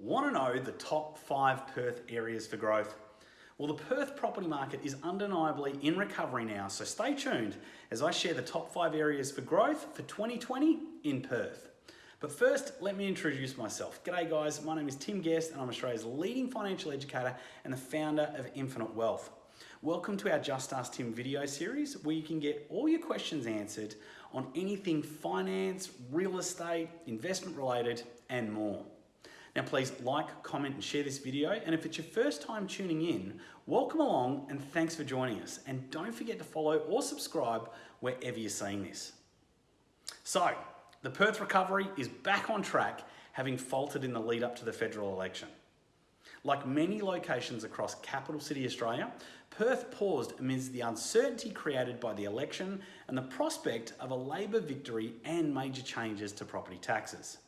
Want to know the top five Perth areas for growth? Well, the Perth property market is undeniably in recovery now, so stay tuned as I share the top five areas for growth for 2020 in Perth. But first, let me introduce myself. G'day guys, my name is Tim Guest and I'm Australia's leading financial educator and the founder of Infinite Wealth. Welcome to our Just Ask Tim video series where you can get all your questions answered on anything finance, real estate, investment related and more. Now please like, comment and share this video and if it's your first time tuning in, welcome along and thanks for joining us. And don't forget to follow or subscribe wherever you're seeing this. So, the Perth recovery is back on track having faltered in the lead up to the federal election. Like many locations across capital city Australia, Perth paused amidst the uncertainty created by the election and the prospect of a Labor victory and major changes to property taxes.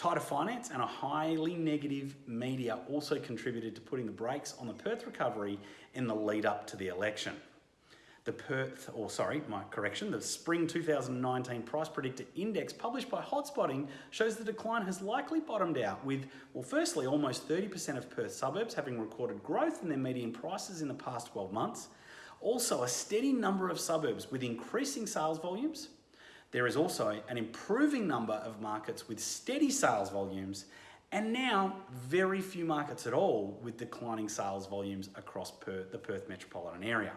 Tighter finance and a highly negative media also contributed to putting the brakes on the Perth recovery in the lead up to the election. The Perth, or sorry, my correction, the Spring 2019 Price Predictor Index published by Hotspotting shows the decline has likely bottomed out with, well, firstly, almost 30% of Perth suburbs having recorded growth in their median prices in the past 12 months. Also, a steady number of suburbs with increasing sales volumes, there is also an improving number of markets with steady sales volumes and now very few markets at all with declining sales volumes across Perth, the Perth metropolitan area.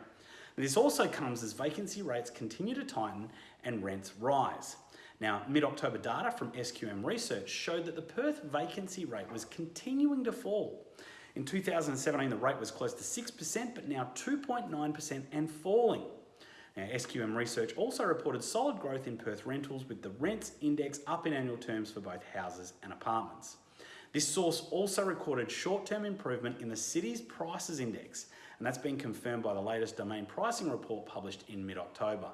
This also comes as vacancy rates continue to tighten and rents rise. Now, mid-October data from SQM Research showed that the Perth vacancy rate was continuing to fall. In 2017, the rate was close to 6%, but now 2.9% and falling. Now, SQM Research also reported solid growth in Perth rentals with the rents index up in annual terms for both houses and apartments. This source also recorded short-term improvement in the city's prices index, and that's been confirmed by the latest domain pricing report published in mid-October.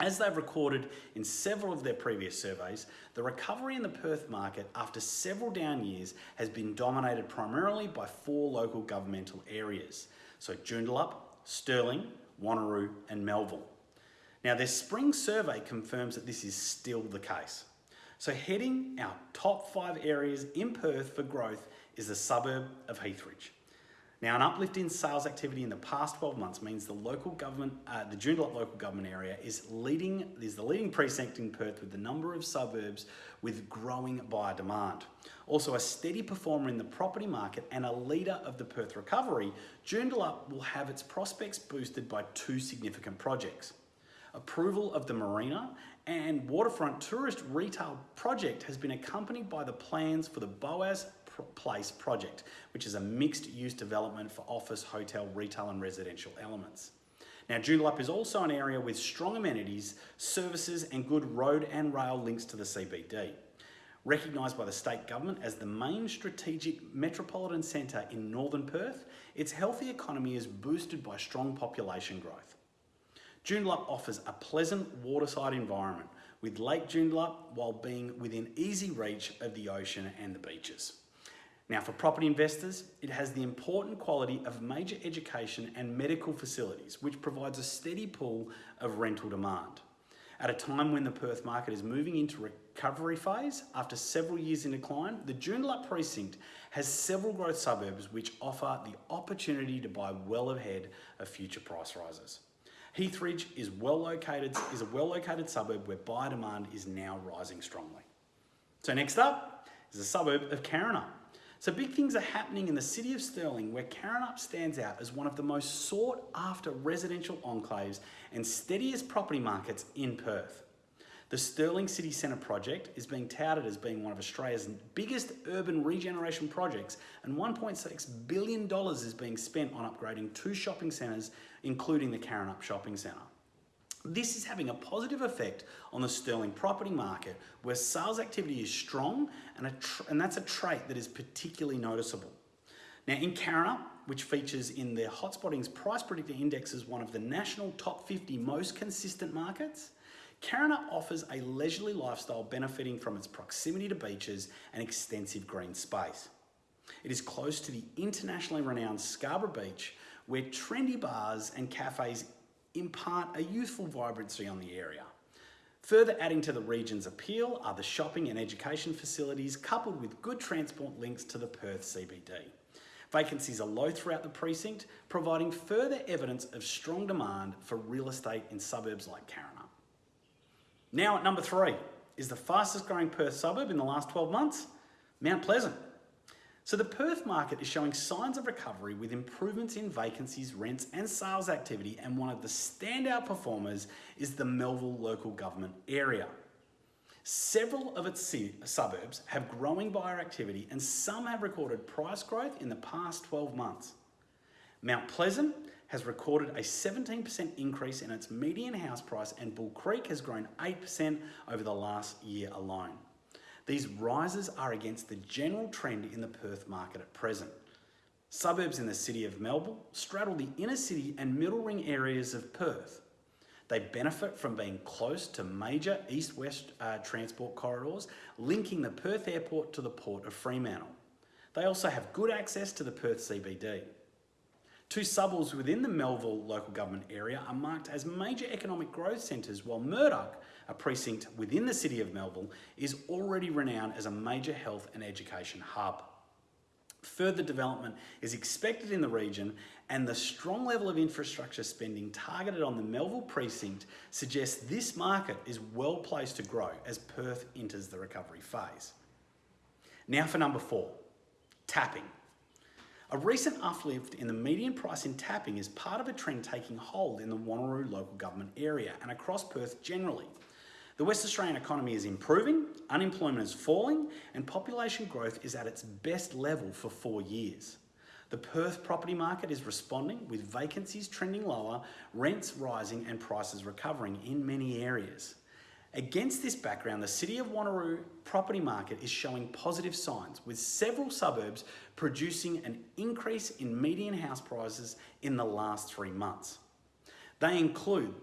As they've recorded in several of their previous surveys, the recovery in the Perth market after several down years has been dominated primarily by four local governmental areas. So Joondalup, Stirling, Wanneroo and Melville. Now their spring survey confirms that this is still the case. So heading our top five areas in Perth for growth is the suburb of Heathridge. Now, an uplift in sales activity in the past 12 months means the local government, uh, the Joondalup local government area is leading, is the leading precinct in Perth with the number of suburbs with growing buyer demand. Also a steady performer in the property market and a leader of the Perth recovery, Joondalup will have its prospects boosted by two significant projects. Approval of the marina and waterfront tourist retail project has been accompanied by the plans for the Boas Place project, which is a mixed use development for office, hotel, retail and residential elements. Now, Joondalup is also an area with strong amenities, services and good road and rail links to the CBD. Recognised by the state government as the main strategic metropolitan centre in northern Perth, its healthy economy is boosted by strong population growth. Joondalup offers a pleasant waterside environment with Lake Joondalup while being within easy reach of the ocean and the beaches. Now for property investors, it has the important quality of major education and medical facilities, which provides a steady pool of rental demand. At a time when the Perth market is moving into recovery phase after several years in decline, the Joondalup precinct has several growth suburbs which offer the opportunity to buy well ahead of future price rises. Heathridge is well located is a well located suburb where buyer demand is now rising strongly. So next up is the suburb of Karrinyup. So big things are happening in the city of Stirling where Karrinyup stands out as one of the most sought after residential enclaves and steadiest property markets in Perth. The Stirling City Centre project is being touted as being one of Australia's biggest urban regeneration projects and $1.6 billion is being spent on upgrading two shopping centres, including the Karrinyup Shopping Centre. This is having a positive effect on the Stirling property market where sales activity is strong and, and that's a trait that is particularly noticeable. Now in Karrinyup, which features in the Hotspotting's Price Predictor Index as one of the national top 50 most consistent markets, Karrinyup offers a leisurely lifestyle benefiting from its proximity to beaches and extensive green space. It is close to the internationally renowned Scarborough Beach where trendy bars and cafes impart a youthful vibrancy on the area. Further adding to the region's appeal are the shopping and education facilities coupled with good transport links to the Perth CBD. Vacancies are low throughout the precinct, providing further evidence of strong demand for real estate in suburbs like Karrinyup. Now at number three, is the fastest growing Perth suburb in the last 12 months? Mount Pleasant. So the Perth market is showing signs of recovery with improvements in vacancies, rents and sales activity and one of the standout performers is the Melville local government area. Several of its suburbs have growing buyer activity and some have recorded price growth in the past 12 months. Mount Pleasant has recorded a 17% increase in its median house price and Bull Creek has grown 8% over the last year alone. These rises are against the general trend in the Perth market at present. Suburbs in the city of Melville straddle the inner city and middle ring areas of Perth. They benefit from being close to major east-west uh, transport corridors linking the Perth airport to the port of Fremantle. They also have good access to the Perth CBD. Two suburbs within the Melville local government area are marked as major economic growth centres while Murdoch a precinct within the city of Melville, is already renowned as a major health and education hub. Further development is expected in the region and the strong level of infrastructure spending targeted on the Melville precinct suggests this market is well placed to grow as Perth enters the recovery phase. Now for number four, Tapping. A recent uplift in the median price in Tapping is part of a trend taking hold in the Wanneroo local government area and across Perth generally. The West Australian economy is improving, unemployment is falling, and population growth is at its best level for four years. The Perth property market is responding with vacancies trending lower, rents rising and prices recovering in many areas. Against this background, the City of Wanneroo property market is showing positive signs with several suburbs producing an increase in median house prices in the last three months. They include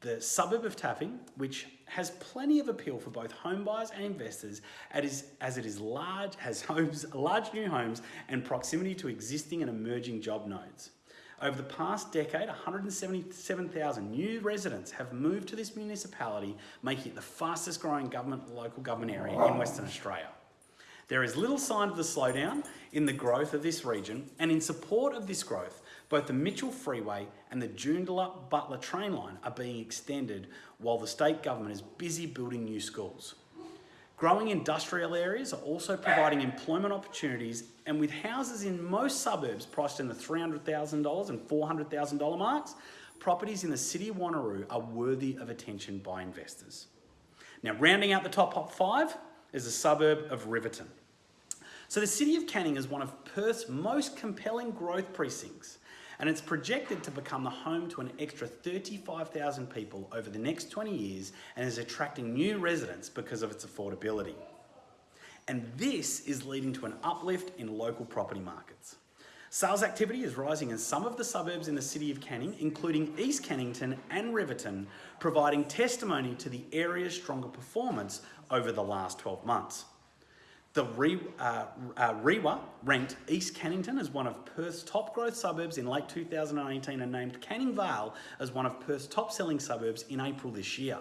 the suburb of Tapping, which has plenty of appeal for both home buyers and investors as it is large, has homes, large new homes and proximity to existing and emerging job nodes. Over the past decade, 177,000 new residents have moved to this municipality, making it the fastest growing government, local government area in Western Australia. There is little sign of the slowdown in the growth of this region, and in support of this growth, both the Mitchell Freeway and the Joondalup Butler train line are being extended while the state government is busy building new schools. Growing industrial areas are also providing employment opportunities and with houses in most suburbs priced in the $300,000 and $400,000 marks, properties in the city of Wanneroo are worthy of attention by investors. Now rounding out the top five is the suburb of Riverton. So the City of Canning is one of Perth's most compelling growth precincts and it's projected to become the home to an extra 35,000 people over the next 20 years and is attracting new residents because of its affordability. And this is leading to an uplift in local property markets. Sales activity is rising in some of the suburbs in the city of Canning, including East Cannington and Riverton, providing testimony to the area's stronger performance over the last 12 months. The uh, uh, REIWA ranked East Cannington as one of Perth's top growth suburbs in late 2018 and named Canning Vale as one of Perth's top selling suburbs in April this year.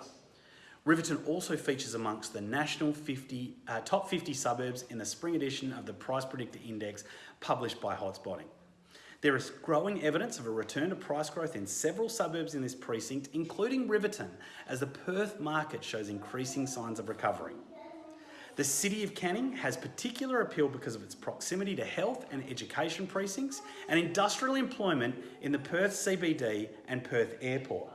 Riverton also features amongst the national 50, uh, top 50 suburbs in the spring edition of the Price Predictor Index published by Hotspotting. There is growing evidence of a return to price growth in several suburbs in this precinct, including Riverton, as the Perth market shows increasing signs of recovery. The City of Canning has particular appeal because of its proximity to health and education precincts and industrial employment in the Perth CBD and Perth Airport.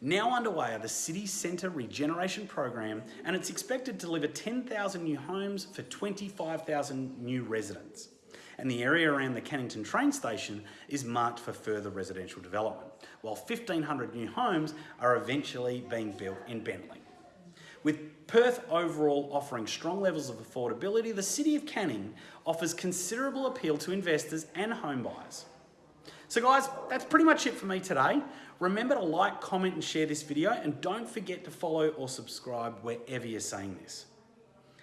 Now underway are the City Centre Regeneration Program and it's expected to deliver 10,000 new homes for 25,000 new residents. And the area around the Cannington train station is marked for further residential development, while 1,500 new homes are eventually being built in Bentley. With Perth overall offering strong levels of affordability, the City of Canning offers considerable appeal to investors and home buyers. So guys, that's pretty much it for me today. Remember to like, comment and share this video and don't forget to follow or subscribe wherever you're saying this.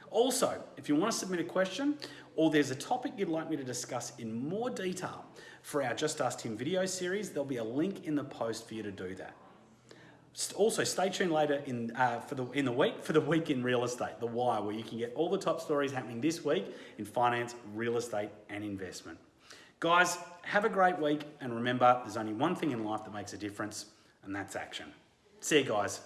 Also, if you want to submit a question or there's a topic you'd like me to discuss in more detail for our Just Ask Tim video series, there'll be a link in the post for you to do that. Also, stay tuned later in uh, for the in the week for the week in real estate, the Wire, where you can get all the top stories happening this week in finance, real estate, and investment. Guys, have a great week, and remember, there's only one thing in life that makes a difference, and that's action. See you guys.